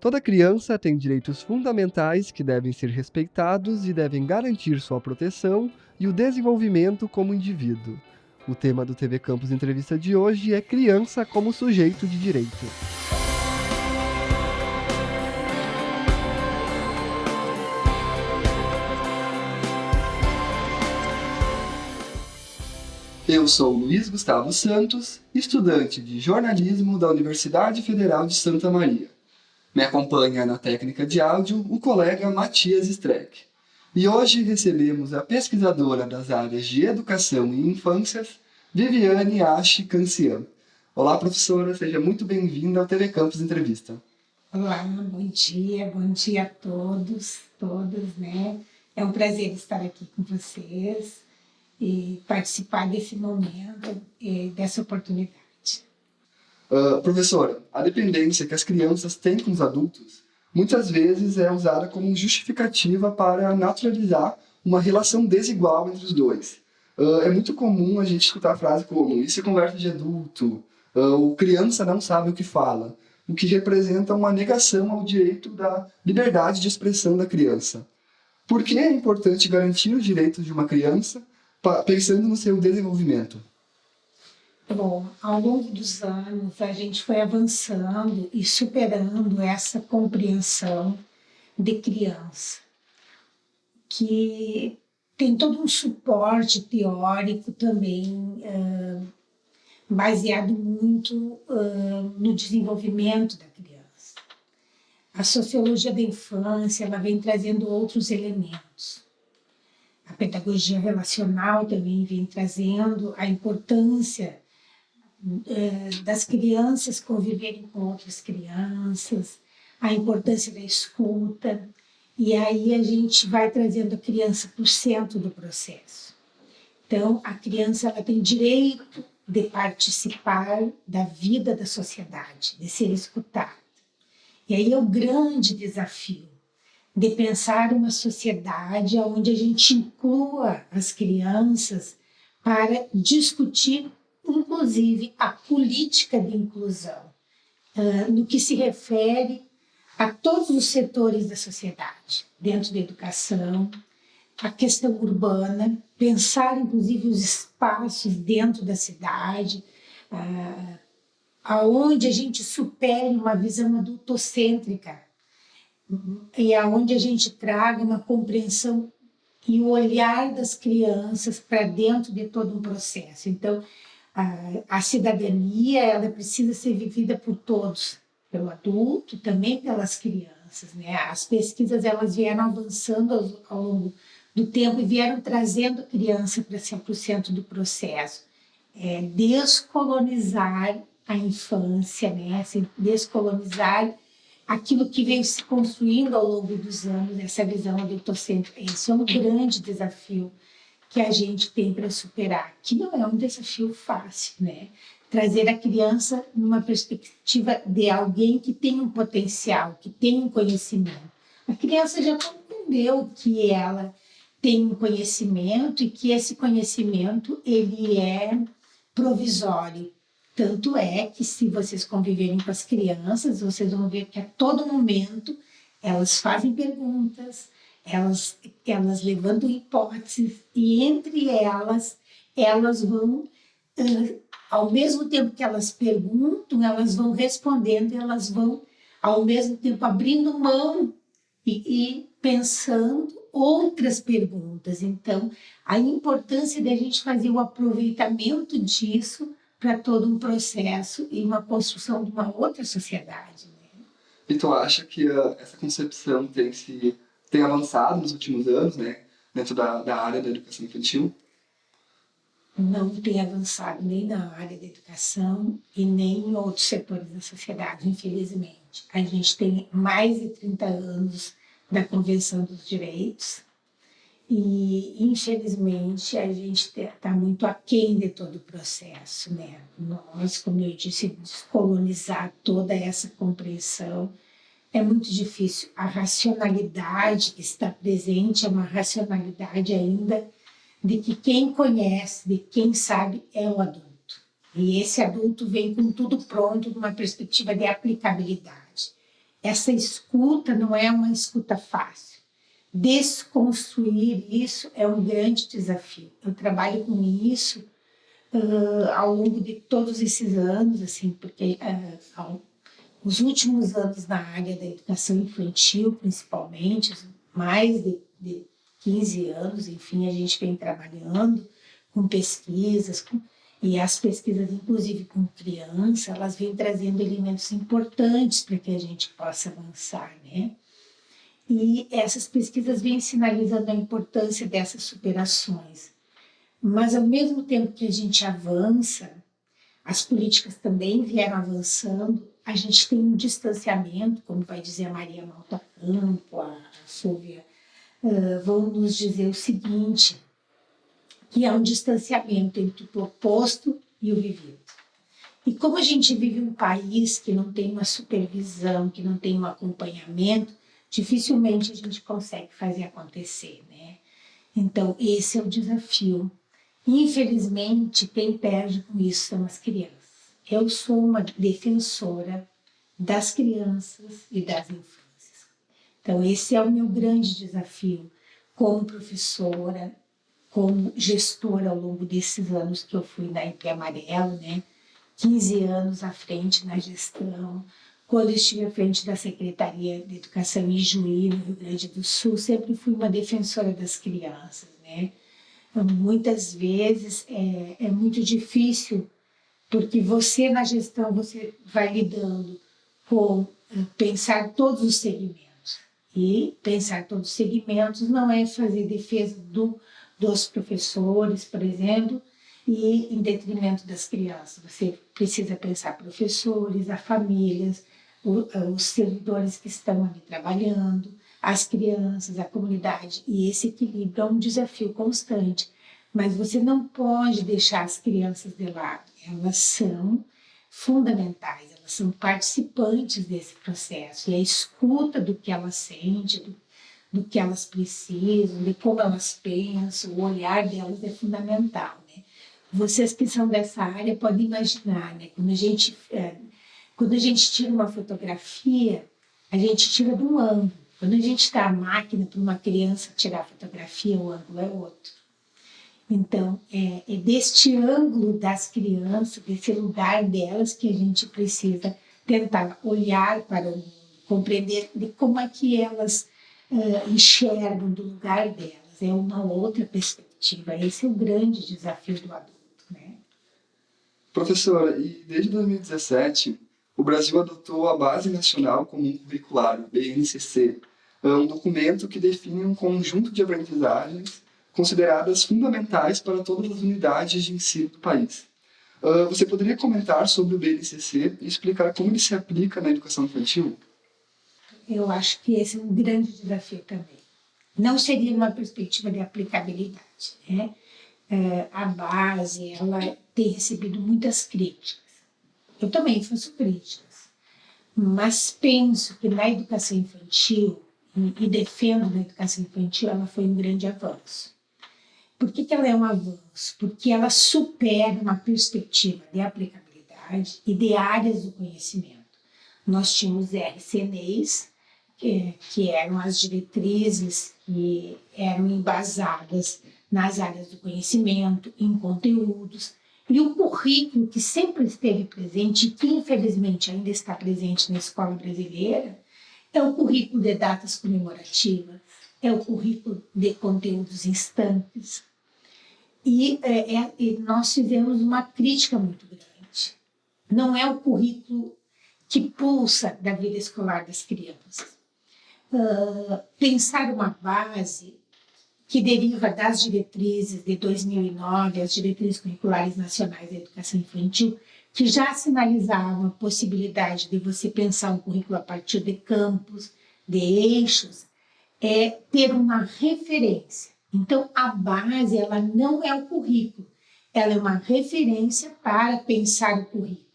Toda criança tem direitos fundamentais que devem ser respeitados e devem garantir sua proteção e o desenvolvimento como indivíduo. O tema do TV Campus Entrevista de hoje é Criança como Sujeito de Direito. Eu sou Luiz Gustavo Santos, estudante de jornalismo da Universidade Federal de Santa Maria. Me acompanha na técnica de áudio o colega Matias Streck. E hoje recebemos a pesquisadora das áreas de educação e infâncias, Viviane Ashi Cancian. Olá, professora, seja muito bem-vinda ao TV Campus Entrevista. Olá, bom dia, bom dia a todos, todas, né? É um prazer estar aqui com vocês e participar desse momento, e dessa oportunidade. Uh, professora, a dependência que as crianças têm com os adultos muitas vezes é usada como justificativa para naturalizar uma relação desigual entre os dois. Uh, é muito comum a gente escutar a frase como isso é conversa de adulto, uh, o criança não sabe o que fala, o que representa uma negação ao direito da liberdade de expressão da criança. Por que é importante garantir os direitos de uma criança pensando no seu desenvolvimento? Bom, ao longo dos anos, a gente foi avançando e superando essa compreensão de criança, que tem todo um suporte teórico também, uh, baseado muito uh, no desenvolvimento da criança. A sociologia da infância ela vem trazendo outros elementos a pedagogia relacional também vem trazendo a importância é, das crianças conviverem com outras crianças, a importância da escuta, e aí a gente vai trazendo a criança para o centro do processo. Então, a criança ela tem direito de participar da vida da sociedade, de ser escutada. E aí é o grande desafio de pensar uma sociedade onde a gente inclua as crianças para discutir, inclusive, a política de inclusão, uh, no que se refere a todos os setores da sociedade, dentro da educação, a questão urbana, pensar, inclusive, os espaços dentro da cidade, uh, aonde a gente supere uma visão adultocêntrica e aonde a gente traga uma compreensão e o olhar das crianças para dentro de todo um processo. Então, a, a, cidadania ela precisa ser vivida por todos, pelo adulto também pelas crianças. Né? As pesquisas elas vieram avançando ao, ao longo do tempo e vieram trazendo a criança para ser o centro do processo. É, descolonizar a infância, né? Assim, descolonizar aquilo que veio se construindo ao longo dos anos, essa visão adultocêntrica. Esse é um grande desafio que a gente tem para superar, que não é um desafio fácil, né? Trazer a criança numa perspectiva de alguém que tem um potencial, que tem um conhecimento. A criança já compreendeu que ela tem um conhecimento e que esse conhecimento ele é provisório, tanto é que se vocês conviverem com as crianças, vocês vão ver que a todo momento elas fazem perguntas, elas, elas levantam hipóteses e entre elas, elas vão, uh, ao mesmo tempo que elas perguntam, elas vão respondendo, elas vão ao mesmo tempo abrindo mão e, e pensando outras perguntas. Então, a importância de a gente fazer o aproveitamento disso para todo um processo e uma construção de uma outra sociedade. Né? E tu acha que uh, essa concepção tem se tem avançado nos últimos anos, né, dentro da, da área da educação infantil? Não tem avançado nem na área da educação e nem em outros setores da sociedade, infelizmente. A gente tem mais de 30 anos da Convenção dos Direitos, e, infelizmente, a gente está muito aquém de todo o processo. Né? Nós, como eu disse, descolonizar toda essa compreensão é muito difícil. A racionalidade que está presente é uma racionalidade ainda de que quem conhece, de quem sabe, é o adulto. E esse adulto vem com tudo pronto, numa perspectiva de aplicabilidade. essa escuta não é uma escuta fácil. Desconstruir isso é um grande desafio. Eu trabalho com isso uh, ao longo de todos esses anos, assim, porque uh, ao, os últimos anos na área da educação infantil, principalmente, mais de, de 15 anos, enfim, a gente vem trabalhando com pesquisas, com, e as pesquisas, inclusive com criança, elas vêm trazendo elementos importantes para que a gente possa avançar, né? E essas pesquisas vêm sinalizando a importância dessas superações. Mas, ao mesmo tempo que a gente avança, as políticas também vieram avançando, a gente tem um distanciamento, como vai dizer a Maria Malta Campo, a Silvia, uh, vão nos dizer o seguinte, que é um distanciamento entre o proposto e o vivido. E como a gente vive um país que não tem uma supervisão, que não tem um acompanhamento, dificilmente a gente consegue fazer acontecer, né? Então, esse é o desafio. Infelizmente, quem perde com isso são as crianças. Eu sou uma defensora das crianças e das infâncias. Então, esse é o meu grande desafio como professora, como gestora ao longo desses anos que eu fui na IP Amarelo, né? 15 anos à frente na gestão, quando estive à frente da Secretaria de Educação em Juí, no Rio Grande do Sul, sempre fui uma defensora das crianças, né? Então, muitas vezes é, é muito difícil, porque você na gestão, você vai lidando com eh, pensar todos os segmentos. E pensar todos os segmentos não é fazer defesa do dos professores, por exemplo, e em detrimento das crianças. Você precisa pensar professores, as famílias, os servidores que estão ali trabalhando, as crianças, a comunidade. E esse equilíbrio é um desafio constante. Mas você não pode deixar as crianças de lado. Elas são fundamentais, elas são participantes desse processo. E a escuta do que elas sentem, do do que elas precisam, de como elas pensam, o olhar delas é fundamental. Né? Vocês que são dessa área podem imaginar, né? quando, a gente, é, quando a gente tira uma fotografia, a gente tira de um ângulo. Quando a gente está a máquina para uma criança tirar a fotografia, o ângulo é outro. Então, é, é deste ângulo das crianças, desse lugar delas, que a gente precisa tentar olhar para o mundo, compreender de como é que elas uh, enxergam do lugar delas, é uma outra perspectiva. Esse é o grande desafio do adulto. Né? Professora, e desde 2017, o Brasil adotou a Base Nacional Comum Curricular, BNCC, é um documento que define um conjunto de aprendizagens consideradas fundamentais para todas as unidades de ensino do país. Uh, você poderia comentar sobre o BNCC e explicar como ele se aplica na educação infantil? eu acho que esse é um grande desafio também. Não seria uma perspectiva de aplicabilidade. Né? É, a base ela tem recebido muitas críticas. Eu também faço críticas, mas penso que na educação infantil, e defendo na educação infantil, ela foi um grande avanço. Por que, que ela é um avanço? Porque ela supera uma perspectiva de aplicabilidade e de áreas do conhecimento. Nós tínhamos RCNEs, que, que eram as diretrizes que eram embasadas nas áreas do conhecimento, em conteúdos, e o currículo que sempre esteve presente e que infelizmente ainda está presente na escola brasileira é o currículo de datas comemorativas, é o currículo de conteúdos instantes. E, é, é, e nós fizemos uma crítica muito grande. Não é o currículo que pulsa da vida escolar das crianças uh, pensar uma base que deriva das diretrizes de 2009, as diretrizes curriculares nacionais da educação infantil, que já sinalizavam a possibilidade de você pensar um currículo a partir de campos, de eixos, é ter uma referência. Então, a base, ela não é o currículo, ela é uma referência para pensar o currículo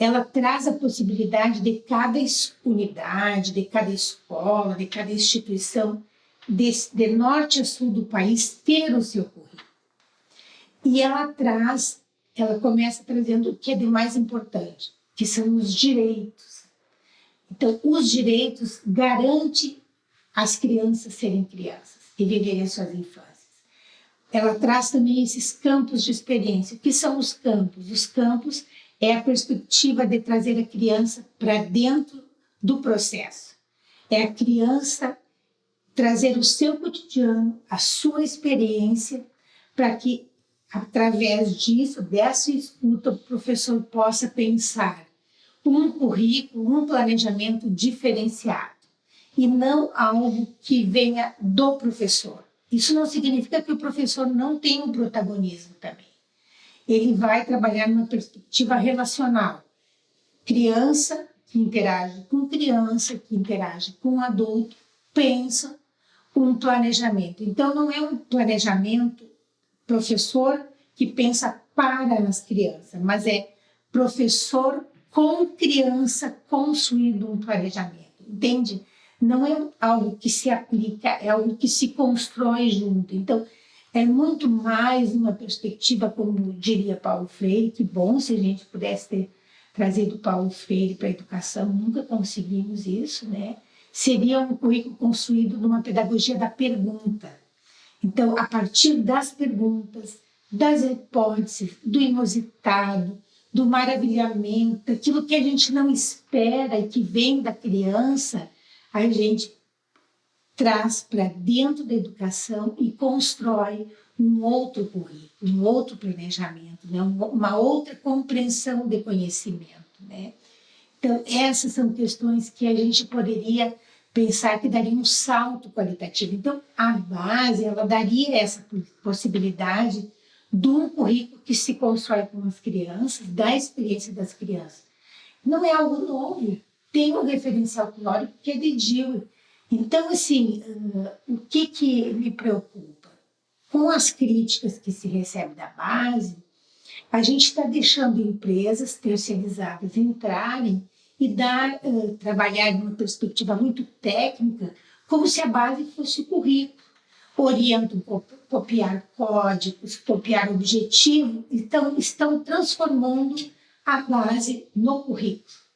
ela traz a possibilidade de cada unidade, de cada escola, de cada instituição, de, de norte a sul do país, ter o seu currículo. E ela traz, ela começa trazendo o que é de mais importante, que são os direitos. Então, os direitos garantem as crianças serem crianças e viverem suas infâncias. Ela traz também esses campos de experiência. O que são os campos? Os campos é a perspectiva de trazer a criança para dentro do processo. É a criança trazer o seu cotidiano, a sua experiência, para que, através disso, dessa escuta, o professor possa pensar um currículo, um planejamento diferenciado e não algo que venha do professor. Isso não significa que o professor não tem um protagonismo também. Ele vai trabalhar numa perspectiva relacional. Criança que interage com criança, que interage com adulto, pensa um planejamento. Então, não é um planejamento professor que pensa para as crianças, mas é professor com criança construindo um planejamento, entende? Não é algo que se aplica, é algo que se constrói junto. Então, é muito mais uma perspectiva, como diria Paulo Freire, que bom se a gente pudesse ter trazido Paulo Freire para a educação, nunca conseguimos isso, né? Seria um currículo construído numa pedagogia da pergunta. Então, a partir das perguntas, das hipóteses, do inusitado, do maravilhamento, aquilo que a gente não espera e que vem da criança, a gente traz para dentro da educação e constrói um outro currículo, um outro planejamento, né? uma outra compreensão de conhecimento. Né? Então, essas são questões que a gente poderia pensar que daria um salto qualitativo. Então, a base, ela daria essa possibilidade de um currículo que se constrói com as crianças, da experiência das crianças. Não é algo novo, tem um referencial teórico que é Dewey. Então, assim, uh, o que, que me preocupa? Com as críticas que se recebe da base, a gente está deixando empresas terceirizadas entrarem e dar, uh, trabalhar numa perspectiva muito técnica, como se a base fosse o currículo orientam copiar códigos, copiar objetivo, então estão transformando a base no currículo.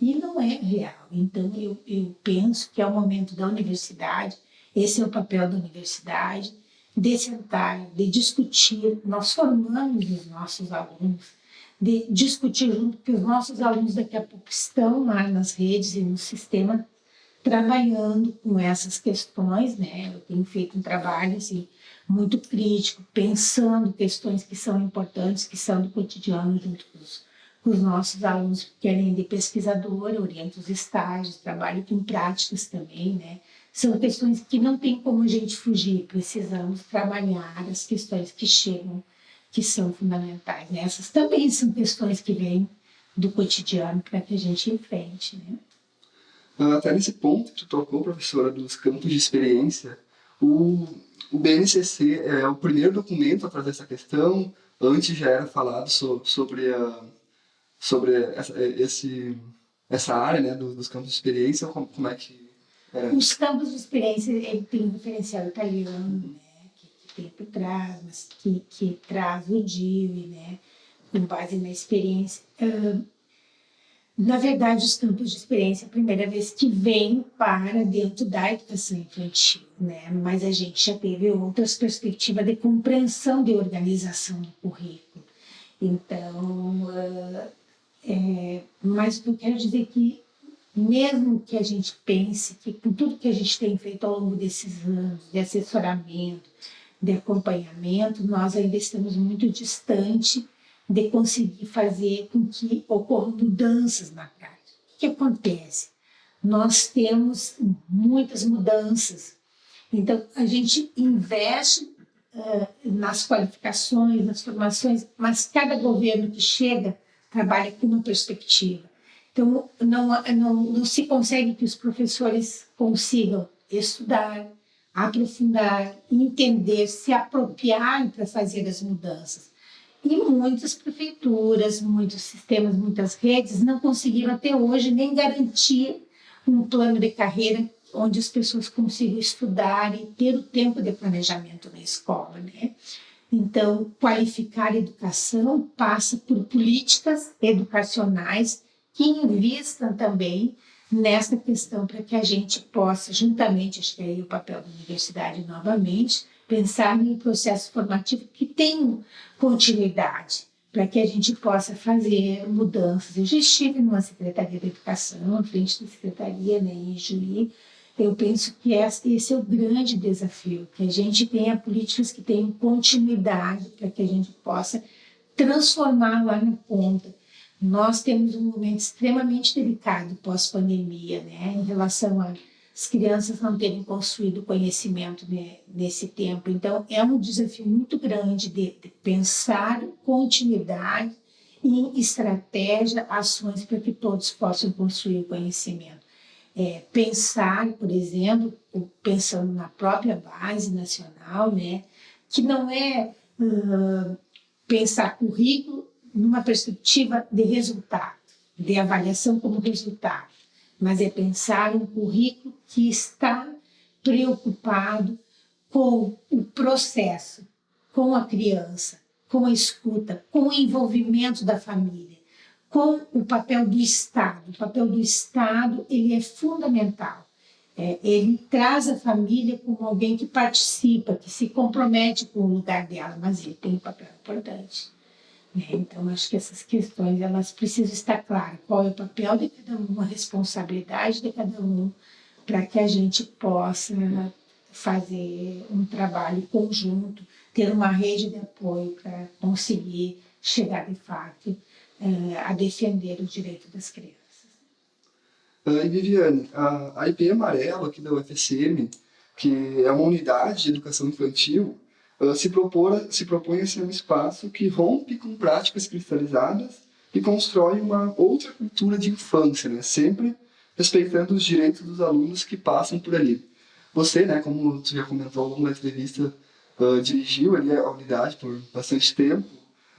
E não é real. Então, eu, eu penso que é o momento da universidade, esse é o papel da universidade, de sentar, de discutir, nós formamos os nossos alunos, de discutir junto, porque os nossos alunos daqui a pouco estão lá nas redes e no sistema trabalhando com essas questões, né? Eu tenho feito um trabalho assim, muito crítico, pensando questões que são importantes, que são do cotidiano junto com os, os nossos alunos, porque além de pesquisadora, oriento os estágios, trabalho com práticas também, né? São questões que não tem como a gente fugir, precisamos trabalhar as questões que chegam, que são fundamentais. Essas também são questões que vêm do cotidiano para que a gente enfrente, né? Ah, até nesse ponto que tu tocou, professora, dos campos de experiência, o, o BNCC é o primeiro documento a trazer essa questão, antes já era falado so, sobre, a, sobre essa, esse, essa área né, dos, campos de experiência, como, como é que era? Os campos de experiência, tem um diferencial italiano, né, que, que tem por trás, mas que, que traz o DIV, né, com base na experiência. Uh, na verdade, os campos de experiência é a primeira vez que vem para dentro da educação infantil, né? mas a gente já teve outras perspectivas de compreensão de organização do currículo. Então, uh, é, mas eu quero dizer que, mesmo que a gente pense que com tudo que a gente tem feito ao longo desses anos, de assessoramento, de acompanhamento, nós ainda estamos muito distante de conseguir fazer com que ocorram mudanças na prática. O que acontece? Nós temos muitas mudanças, então a gente investe uh, nas qualificações, nas formações, mas cada governo que chega trabalha com uma perspectiva. Então não, não, não se consegue que os professores consigam estudar, aprofundar, entender, se apropriar para fazer as mudanças. E muitas prefeituras, muitos sistemas, muitas redes não conseguiram até hoje nem garantir um plano de carreira onde as pessoas consigam estudar e ter o tempo de planejamento na escola, né? Então, qualificar a educação passa por políticas educacionais que invistam também nessa questão para que a gente possa, juntamente, acho que é aí o papel da universidade novamente, pensar em um processo formativo que tenha continuidade, para que a gente possa fazer mudanças. Eu já estive numa Secretaria da Educação, à frente da Secretaria, né, em Juí, eu penso que esse é o grande desafio, que a gente tenha políticas que tenham continuidade para que a gente possa transformar lá na ponta. Nós temos um momento extremamente delicado pós-pandemia, né, em relação às crianças não terem construído conhecimento né, nesse tempo. Então, é um desafio muito grande de, de pensar continuidade e estratégia, ações para que todos possam construir conhecimento é, pensar, por exemplo, pensando na própria base nacional, né, que não é uh, pensar currículo numa perspectiva de resultado, de avaliação como resultado, mas é pensar um currículo que está preocupado com o processo, com a criança, com a escuta, com o envolvimento da família com o papel do Estado. O papel do Estado ele é fundamental. É, ele traz a família como alguém que participa, que se compromete com o lugar dela, mas ele tem um papel importante. Né? Então, acho que essas questões elas precisam estar claras. Qual é o papel de cada um, a responsabilidade de cada um, para que a gente possa fazer um trabalho conjunto, ter uma rede de apoio para conseguir chegar de fato é, a defender o direito das crianças. Uh, e Viviane, a, a IP Amarelo aqui da UFSM, que é uma unidade de educação infantil, uh, se, propor, se propõe a ser um espaço que rompe com práticas cristalizadas e constrói uma outra cultura de infância, né? sempre respeitando os direitos dos alunos que passam por ali. Você, né, como você já comentou longo da entrevista, uh, dirigiu ali a unidade por bastante tempo,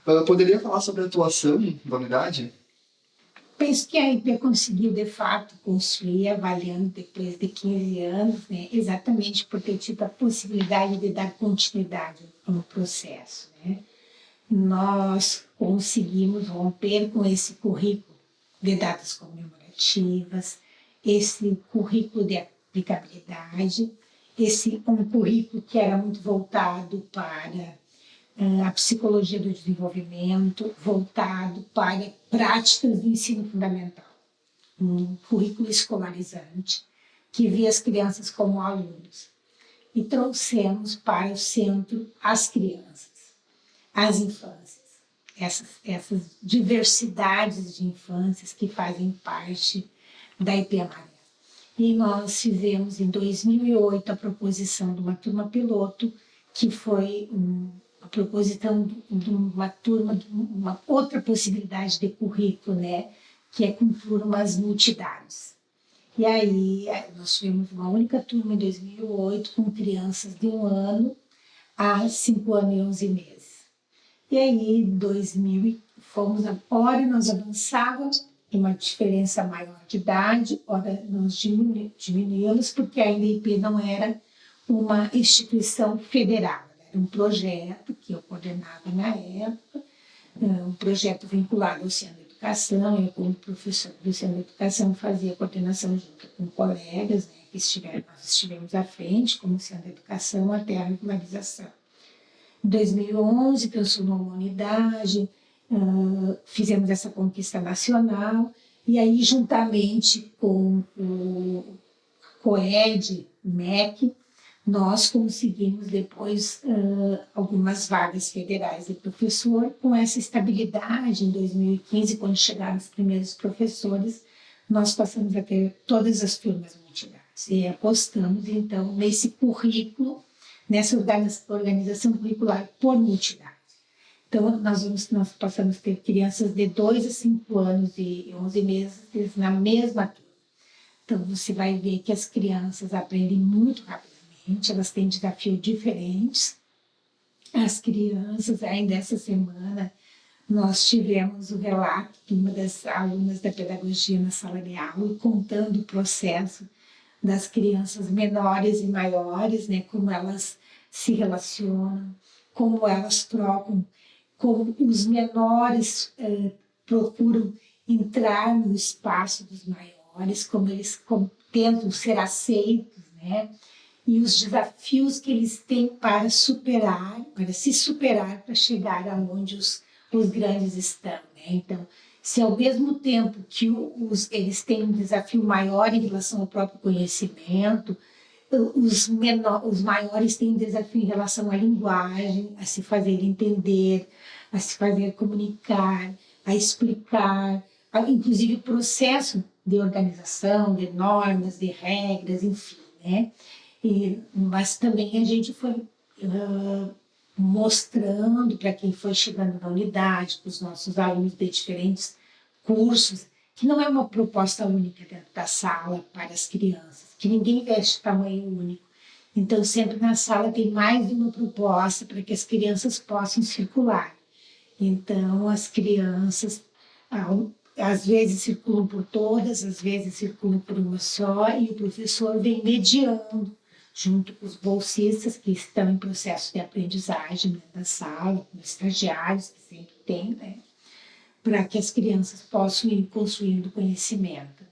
Uh, poderia falar sobre a atuação da unidade? Penso que a IP conseguiu, de fato, construir, avaliando depois de 15 anos, né, exatamente por ter tido a possibilidade de dar continuidade ao processo. Né. Nós conseguimos romper com esse currículo de datas comemorativas, esse currículo de aplicabilidade, esse um currículo que era muito voltado para a psicologia do desenvolvimento voltado para práticas do ensino fundamental. Um currículo escolarizante que via as crianças como alunos. E trouxemos para o centro as crianças, as infâncias, essas, essas diversidades de infâncias que fazem parte da IP. E nós fizemos em 2008 a proposição de uma turma piloto, que foi um a proposição de uma turma, de uma outra possibilidade de currículo, né? que é com turmas multidados. E aí é, nós tivemos uma única turma em 2008 com crianças de um ano a cinco anos e onze meses. E aí, em 2000, fomos, hora nós avançávamos, uma diferença maior de idade, hora nós diminuímos, porque a IP não era uma instituição federal um projeto que eu coordenava na época, é, um projeto vinculado ao Centro de Educação, eu como professor do Centro de Educação fazia coordenação junto com colegas, né, que estiveram, nós estivemos à frente como Centro de Educação até a regularização. Em 2011 transformou uma unidade, uh, fizemos essa conquista nacional, e aí juntamente com o COED, MEC, nós conseguimos depois uh, algumas vagas federais de professor. Com essa estabilidade, em 2015, quando chegaram os primeiros professores, nós passamos a ter todas as turmas multidadas. E apostamos, então, nesse currículo, nessa organização curricular por multidade. Então, nós, vamos, nós passamos a ter crianças de 2 a 5 anos e 11 meses na mesma turma. Então, você vai ver que as crianças aprendem muito rápido elas têm desafios diferentes. As crianças, ainda essa semana, nós tivemos o relato de uma das alunas da pedagogia na sala de aula, contando o processo das crianças menores e maiores, né, como elas se relacionam, como elas trocam, como os menores eh, procuram entrar no espaço dos maiores, como eles tentam ser aceitos, né? E os desafios que eles têm para superar, para se superar, para chegar aonde os, os grandes estão, né? Então, se ao mesmo tempo que os, eles têm um desafio maior em relação ao próprio conhecimento, os, menor, os maiores têm um desafio em relação à linguagem, a se fazer entender, a se fazer comunicar, a explicar, a, inclusive o processo de organização, de normas, de regras, enfim, né? E, mas também a gente foi uh, mostrando para quem foi chegando na unidade, para os nossos alunos de diferentes cursos, que não é uma proposta única dentro da sala para as crianças, que ninguém veste tamanho único. Então, sempre na sala tem mais uma proposta para que as crianças possam circular. Então, as crianças, às vezes circulam por todas, às vezes circulam por uma só, e o professor vem mediando, junto com os bolsistas que estão em processo de aprendizagem dentro da sala, com os estagiários, que sempre tem, né? para que as crianças possam ir construindo conhecimento. Né?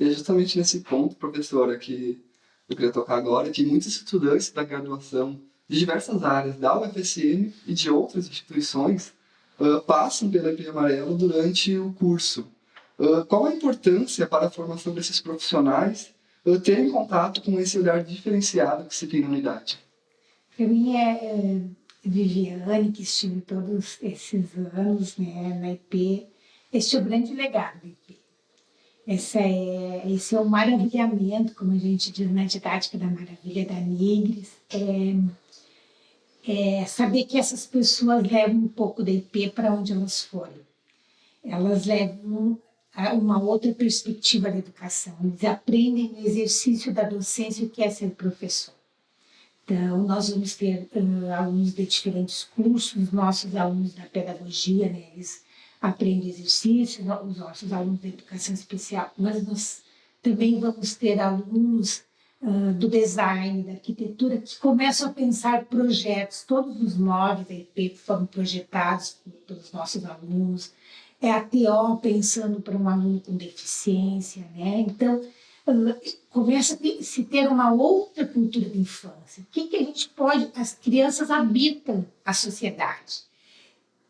E é justamente nesse ponto, professora, que eu queria tocar agora, que muitos estudantes da graduação de diversas áreas da UFSM e de outras instituições uh, passam pela EP Amarelo durante o curso. Uh, qual a importância para a formação desses profissionais uh, terem contato com esse olhar diferenciado que se tem na unidade? Para mim é, é Viviane, que estive todos esses anos né, na IP, este é o grande legado da IP. Esse é, esse é o maravilhamento, como a gente diz na didática da maravilha da Nigres, é, é saber que essas pessoas levam um pouco da IP para onde elas forem. Elas levam uma outra perspectiva da educação, eles aprendem no exercício da docência o que é ser professor. Então, nós vamos ter uh, alunos de diferentes cursos, nossos alunos da pedagogia, né, eles aprendem exercício, os nossos alunos da educação especial, mas nós também vamos ter alunos uh, do design, da arquitetura, que começam a pensar projetos, todos os móveis da IP foram projetados pelos nossos alunos, é a TO pensando para um aluno com deficiência, né? Então, começa a se ter uma outra cultura de infância. O que, que a gente pode... As crianças habitam a sociedade.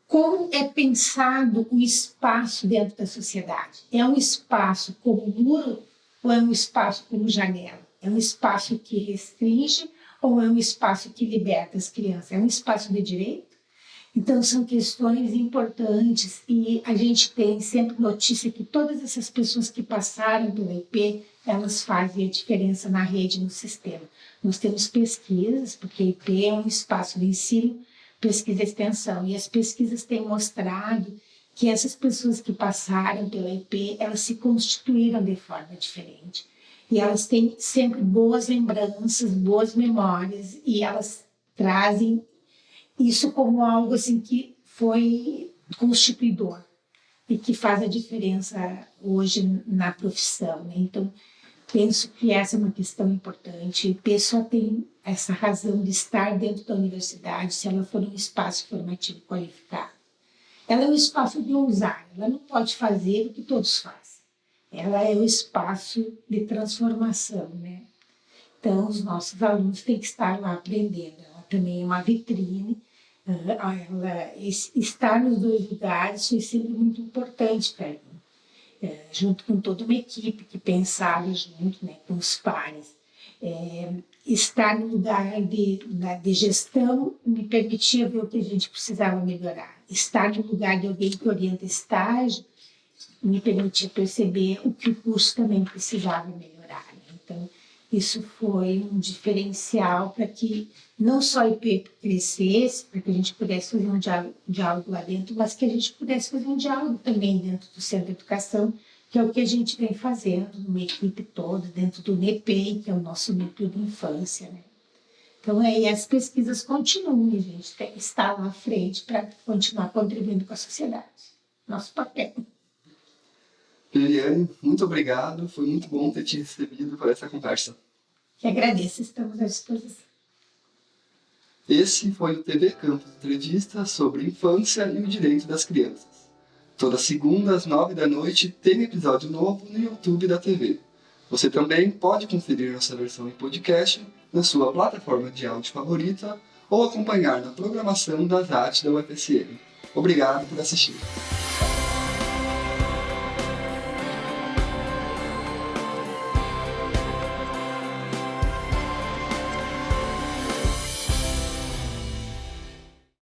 Como é pensado o espaço dentro da sociedade? É um espaço como muro ou é um espaço como janela? É um espaço que restringe ou é um espaço que liberta as crianças? É um espaço de direito? Então, são questões importantes e a gente tem sempre notícia que todas essas pessoas que passaram pelo IP elas fazem a diferença na rede, no sistema. Nós temos pesquisas, porque IP é um espaço de ensino, pesquisa e extensão, e as pesquisas têm mostrado que essas pessoas que passaram pela IP, elas se constituíram de forma diferente. E elas têm sempre boas lembranças, boas memórias, e elas trazem isso como algo assim que foi constituidor e que faz a diferença hoje na profissão. Né? Então, Penso que essa é uma questão importante. Pessoa tem essa razão de estar dentro da universidade se ela for um espaço formativo qualificado. Ela é um espaço de ousar, ela não pode fazer o que todos fazem. Ela é o espaço de transformação, né? Então, os nossos alunos têm que estar lá aprendendo. Ela também é uma vitrine. Ela, estar nos dois lugares foi sempre muito importante para mim é, junto com toda uma equipe que pensava junto né, com os pares. É, estar no lugar de, de gestão me permitia ver o que a gente precisava melhorar. Estar no lugar de alguém que orienta estágio me permitia perceber o que o curso também precisava melhorar. Né? Então, isso foi um diferencial para que não só a IP crescesse, para que a gente pudesse fazer um diálogo, lá dentro, mas que a gente pudesse fazer um diálogo também dentro do Centro de Educação, que é o que a gente vem fazendo numa equipe toda, dentro do NEPEI, que é o nosso núcleo de infância. Né? Então, aí as pesquisas continuam, a gente estar lá à frente para continuar contribuindo com a sociedade. Nosso papel. Liliane, muito obrigado. Foi muito bom ter te recebido para essa conversa. Que agradeço, estamos à disposição. Esse foi o TV Campus Entrevista sobre infância e o direito das crianças. Toda segunda às nove da noite tem episódio novo no YouTube da TV. Você também pode conferir nossa versão em podcast na sua plataforma de áudio favorita ou acompanhar na programação das artes da UFSM. Obrigado por assistir.